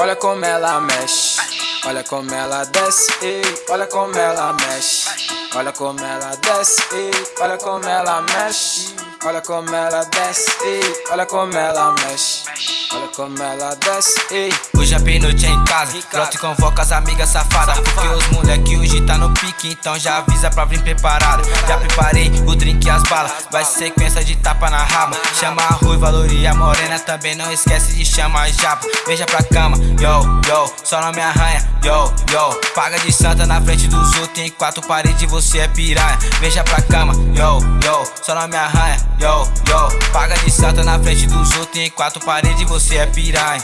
Olha como ela mexe, olha como ela desce, ei, olha como ela mexe, olha como ela desce, ei, olha como ela mexe, olha como ela desce, ei, olha como ela mexe, olha como ela desce, ei. Hoje a noite é em casa, pronto convoca as amigas safadas. Porque os moleque hoje tá no pique, então já avisa pra vir preparado. Já preparei o drink as balas, vai sequência de tapa na raba. Chama a ruiva, e a morena, também não esquece de chamar a japa. Veja pra cama, yo, yo, só não me arranha, yo, yo. Paga de santa na frente dos outros, em quatro paredes você é piranha. Veja pra cama, yo, yo, só não me arranha, yo, yo. Paga de santa na frente dos outros, em quatro paredes você é piranha.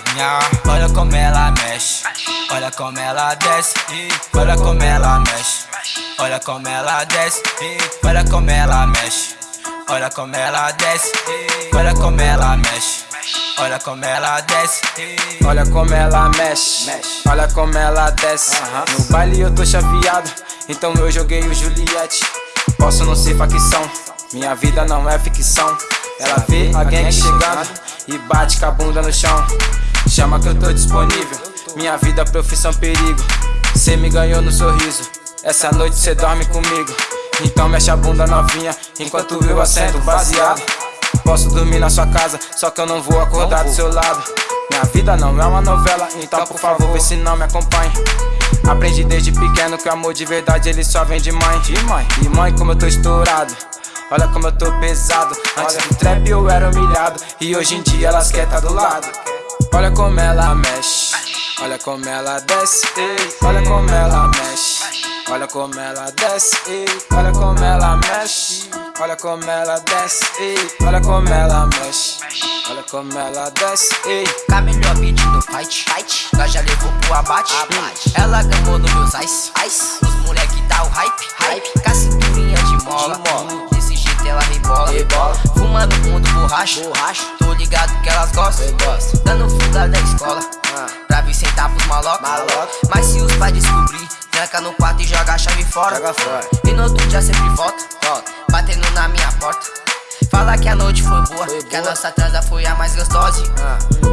Olha como ela mexe, olha como ela desce, olha como ela mexe Olha como ela desce, olha como ela mexe Olha como ela desce, olha como ela mexe Olha como ela desce, olha como ela mexe, olha como ela desce. No baile eu tô chaveado, então eu joguei o Juliette. Posso não ser facção, minha vida não é ficção. Ela vê alguém chegando e bate com a bunda no chão. Chama que eu tô disponível, minha vida, profissão, perigo. Cê me ganhou no sorriso, essa noite cê dorme comigo. Então mexe a bunda novinha, enquanto eu assento baseado. Posso dormir na sua casa, só que eu não vou acordar do seu lado. Minha vida não é uma novela, então por favor. vê se não me acompanhe. Aprendi desde pequeno que o amor de verdade ele só vem de mãe. De mãe, e mãe como eu tô estourado. Olha como eu tô pesado. Antes do trap eu era humilhado. E hoje em dia elas querem tá do lado. Olha como ela mexe. Olha como ela desce. Olha como ela Olha como ela desce Olha como ela mexe Olha como ela desce, ei. Olha como ela mexe. Olha como ela desce, ei. Com a melhor beat do fight, fight. Nós já levou pro abate, abate. Ela gamou no meus ice, ice. Os moleque dá o hype, hype. Com a cinturinha de mola. De. Desse jeito ela rebola, rebola. Fumando mundo borracha, borracha. Tô ligado que elas gostam, gostam. Dando fuga da escola. Ah. Pra vir sentar pros malocos. Maloca. Mas se os pais descobrir, tranca no quarto e joga a chave fora. Joga fora. E no outro dia sempre volta, volta batendo na minha porta. Fala que a noite foi boa, foi que boa. a nossa transa foi a mais gostosa. Ah.